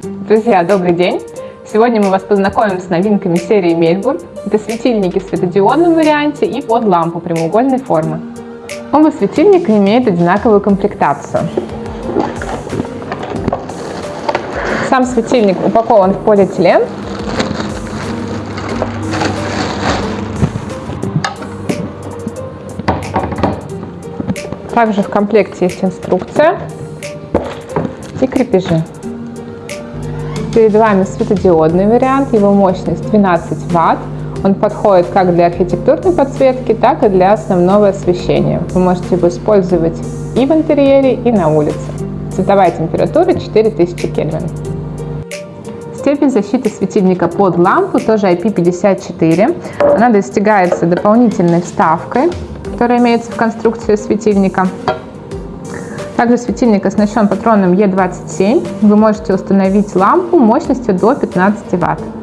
Друзья, добрый день! Сегодня мы вас познакомим с новинками серии Мельбурн. Это светильники в светодиодном варианте и под лампу прямоугольной формы. Оба светильника имеют одинаковую комплектацию. Сам светильник упакован в полиэтилен. Также в комплекте есть инструкция и крепежи. Перед вами светодиодный вариант, его мощность 12 Вт. Он подходит как для архитектурной подсветки, так и для основного освещения. Вы можете его использовать и в интерьере, и на улице. Цветовая температура 4000 Кельвин. Степень защиты светильника под лампу тоже IP54. Она достигается дополнительной вставкой, которая имеется в конструкции светильника. Также светильник оснащен патроном E27. Вы можете установить лампу мощностью до 15 Вт.